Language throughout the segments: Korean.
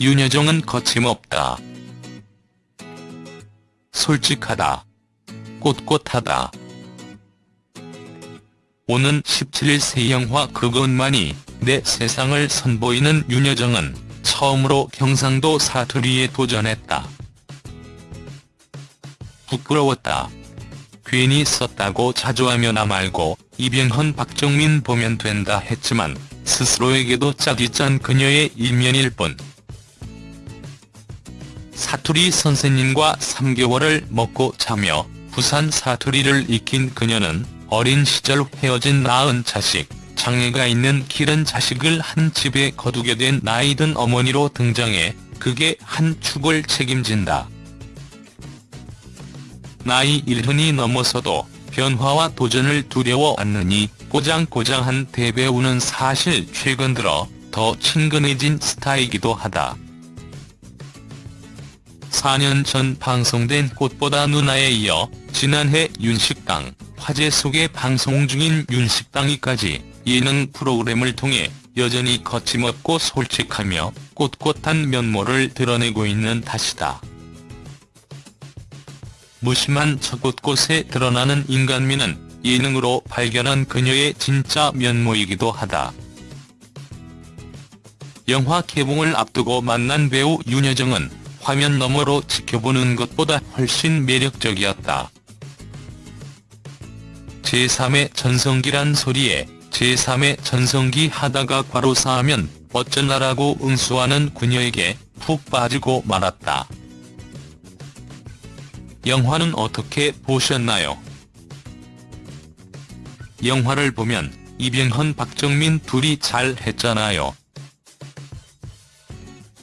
윤여정은 거침없다. 솔직하다. 꼿꼿하다. 오는 17일 새 영화 그것만이 내 세상을 선보이는 윤여정은 처음으로 경상도 사투리에 도전했다. 부끄러웠다. 괜히 썼다고 자조하며 나 말고 이병헌 박정민 보면 된다 했지만 스스로에게도 짝이 짠 그녀의 일면일 뿐. 사투리 선생님과 3개월을 먹고 자며 부산 사투리를 익힌 그녀는 어린 시절 헤어진 낳은 자식, 장애가 있는 기른 자식을 한 집에 거두게 된 나이든 어머니로 등장해 그게 한 축을 책임진다. 나이 일흔이 넘어서도 변화와 도전을 두려워 않느니 꼬장꼬장한 대배우는 사실 최근 들어 더 친근해진 스타이기도 하다. 4년 전 방송된 꽃보다 누나에 이어 지난해 윤식당, 화제 속에 방송 중인 윤식당이까지 예능 프로그램을 통해 여전히 거침없고 솔직하며 꼿꼿한 면모를 드러내고 있는 탓이다. 무심한 저 곳곳에 드러나는 인간미는 예능으로 발견한 그녀의 진짜 면모이기도 하다. 영화 개봉을 앞두고 만난 배우 윤여정은 화면 너머로 지켜보는 것보다 훨씬 매력적이었다. 제3의 전성기란 소리에 제3의 전성기 하다가 과로사하면 어쩌나라고 응수하는 그녀에게 푹 빠지고 말았다. 영화는 어떻게 보셨나요? 영화를 보면 이병헌 박정민 둘이 잘 했잖아요.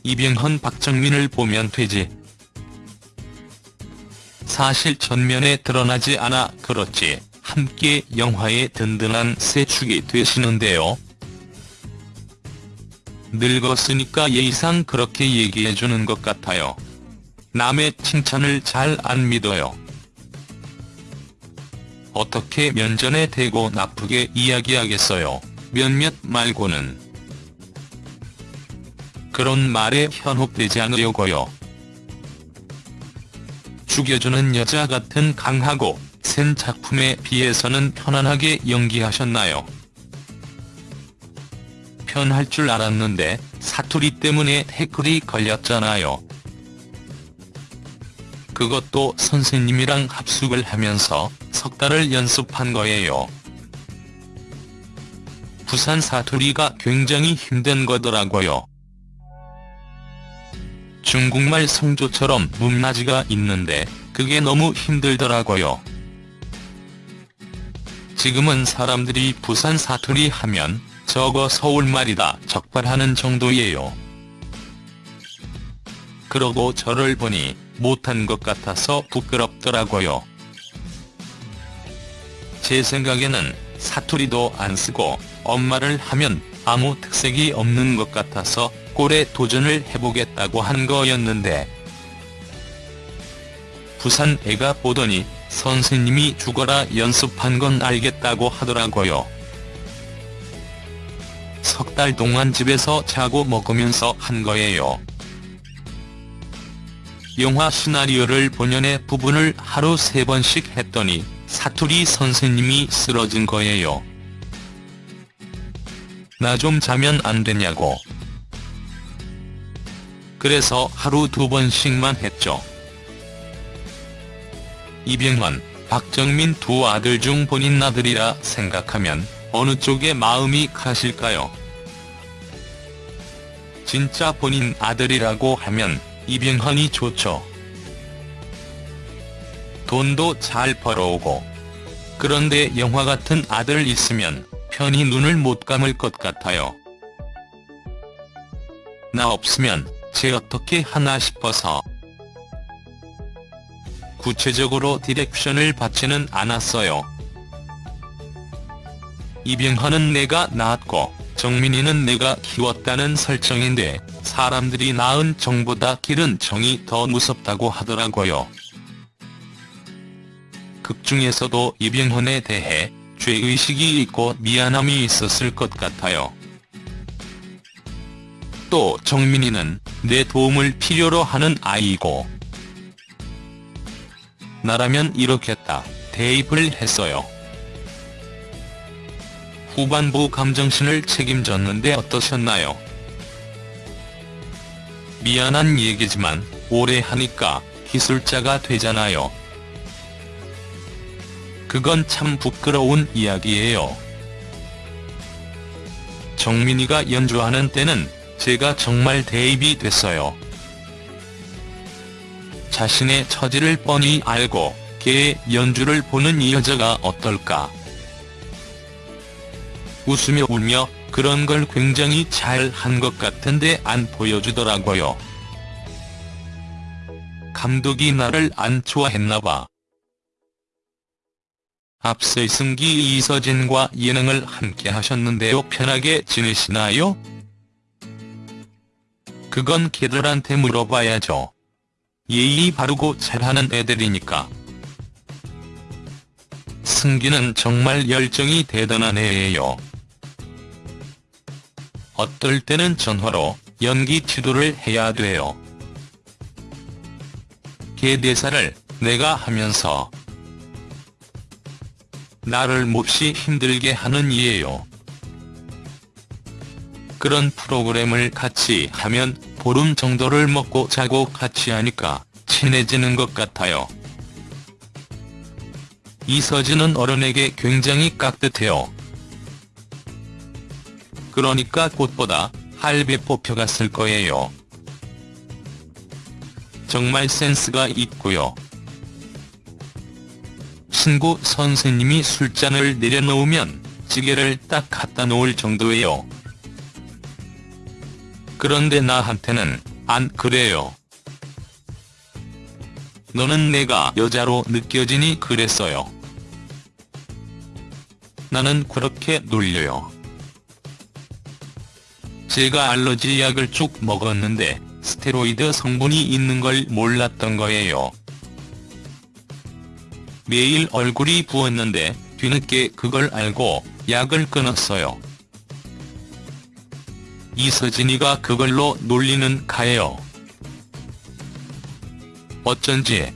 이병헌 박정민을 보면 되지. 사실 전면에 드러나지 않아 그렇지 함께 영화의 든든한 세축이 되시는데요. 늙었으니까 예의상 그렇게 얘기해주는 것 같아요. 남의 칭찬을 잘 안 믿어요. 어떻게 면전에 대고 나쁘게 이야기하겠어요. 몇몇 말고는. 그런 말에 현혹되지 않으려고요. 죽여주는 여자 같은 강하고 센 작품에 비해서는 편안하게 연기하셨나요? 편할 줄 알았는데 사투리 때문에 태클이 걸렸잖아요. 그것도 선생님이랑 합숙을 하면서 석 달을 연습한 거예요. 부산 사투리가 굉장히 힘든 거더라고요. 중국말 성조처럼 문나지가 있는데 그게 너무 힘들더라고요. 지금은 사람들이 부산 사투리 하면 저거 서울말이다 적발하는 정도예요. 그러고 저를 보니 못한 것 같아서 부끄럽더라고요. 제 생각에는 사투리도 안 쓰고 엄마를 하면 아무 특색이 없는 것 같아서 꼴에 도전을 해보겠다고 한 거였는데 부산 애가 보더니 선생님이 죽어라 연습한 건 알겠다고 하더라고요. 석 달 동안 집에서 자고 먹으면서 한 거예요. 영화 시나리오를 본연의 부분을 하루 세 번씩 했더니 사투리 선생님이 쓰러진 거예요. 나 좀 자면 안 되냐고. 그래서 하루 두 번씩만 했죠. 이병헌, 박정민 두 아들 중 본인 아들이라 생각하면 어느 쪽에 마음이 가실까요? 진짜 본인 아들이라고 하면 이병헌이 좋죠. 돈도 잘 벌어오고. 그런데 영화 같은 아들 있으면 편히 눈을 못 감을 것 같아요. 나 없으면 쟤 어떻게 하나 싶어서. 구체적으로 디렉션을 받지는 않았어요. 이병헌은 내가 낳았고 정민이는 내가 키웠다는 설정인데 사람들이 낳은 정보다 기른 정이 더 무섭다고 하더라고요. 극 중에서도 이병헌에 대해 죄의식이 있고 미안함이 있었을 것 같아요. 또 정민이는 내 도움을 필요로 하는 아이고 나라면 이렇겠다 대입을 했어요. 후반부 감정신을 책임졌는데 어떠셨나요? 미안한 얘기지만 오래 하니까 기술자가 되잖아요. 그건 참 부끄러운 이야기예요. 정민이가 연주하는 때는 제가 정말 대입이 됐어요. 자신의 처지를 뻔히 알고 걔의 연주를 보는 이 여자가 어떨까. 웃으며 울며 그런 걸 굉장히 잘 한 것 같은데 안 보여주더라고요. 감독이 나를 안 좋아했나봐. 앞서 이승기 이서진과 예능을 함께 하셨는데요 편하게 지내시나요? 그건 걔들한테 물어봐야죠. 예의 바르고 잘하는 애들이니까. 승기는 정말 열정이 대단한 애예요. 어떨 때는 전화로 연기 지도를 해야 돼요. 걔 대사를 내가 하면서 나를 몹시 힘들게 하는 이에요. 그런 프로그램을 같이 하면 보름 정도를 먹고 자고 같이 하니까 친해지는 것 같아요. 이서진은 어른에게 굉장히 깍듯해요. 그러니까 꽃보다 할배 뽑혀갔을 거예요. 정말 센스가 있고요. 신고 선생님이 술잔을 내려놓으면 찌개를 딱 갖다 놓을 정도예요. 그런데 나한테는 안 그래요. 너는 내가 여자로 느껴지니 그랬어요. 나는 그렇게 놀려요. 제가 알러지 약을 쭉 먹었는데 스테로이드 성분이 있는 걸 몰랐던 거예요. 매일 얼굴이 부었는데 뒤늦게 그걸 알고 약을 끊었어요. 이서진이가 그걸로 놀리는 가예요. 어쩐지